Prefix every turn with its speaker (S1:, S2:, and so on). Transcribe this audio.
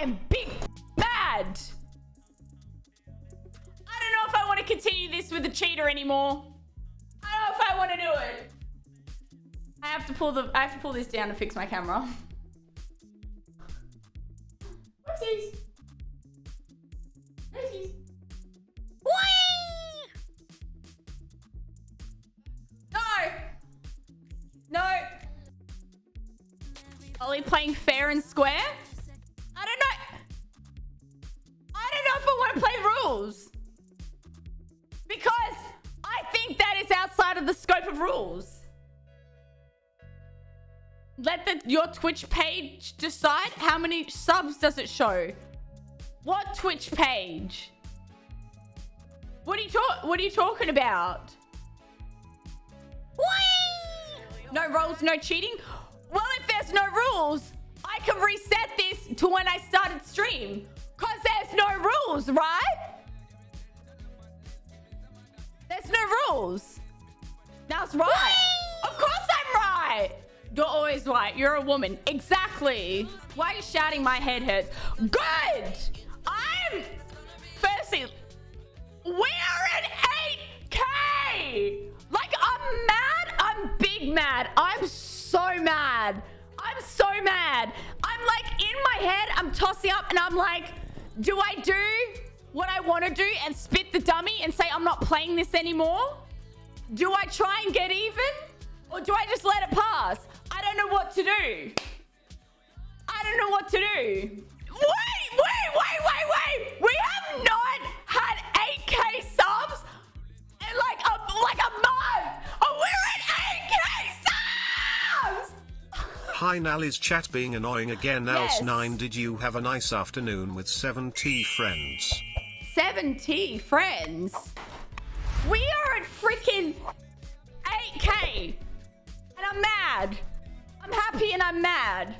S1: I am big mad. I don't know if I want to continue this with the cheater anymore. I don't know if I want to do it. I have to pull the I have to pull this down to fix my camera. Whoopsies. No. No. Ollie playing fair and square? Rules. Because I think that is outside of the scope of rules. Let the, your Twitch page decide how many subs does it show. What Twitch page? What are you talk? What are you talking about? Whee! No rules, no cheating. Well, if there's no rules, I can reset this to when I started stream. Cause there's no rules, right? There's no rules. That's right. Of course I'm right. You're always right. You're a woman. Exactly. Why are you shouting my head hurts? Good. I'm... Firstly, we are at 8K. Like, I'm mad. I'm big mad. I'm so mad. I'm so mad. I'm like, in my head, I'm tossing up and I'm like, do I do what I want to do and spit the dummy and say I'm not playing this anymore? Do I try and get even? Or do I just let it pass? I don't know what to do. I don't know what to do. Wait, wait, wait, wait, wait. We have not had 8k subs in like a, like a month. Oh, we're at 8k subs.
S2: Hi Nally's chat being annoying again.
S1: Yes.
S2: Else 9 did you have a nice afternoon with 7T friends?
S1: 70 friends. We are at freaking 8k. And I'm mad. I'm happy and I'm mad.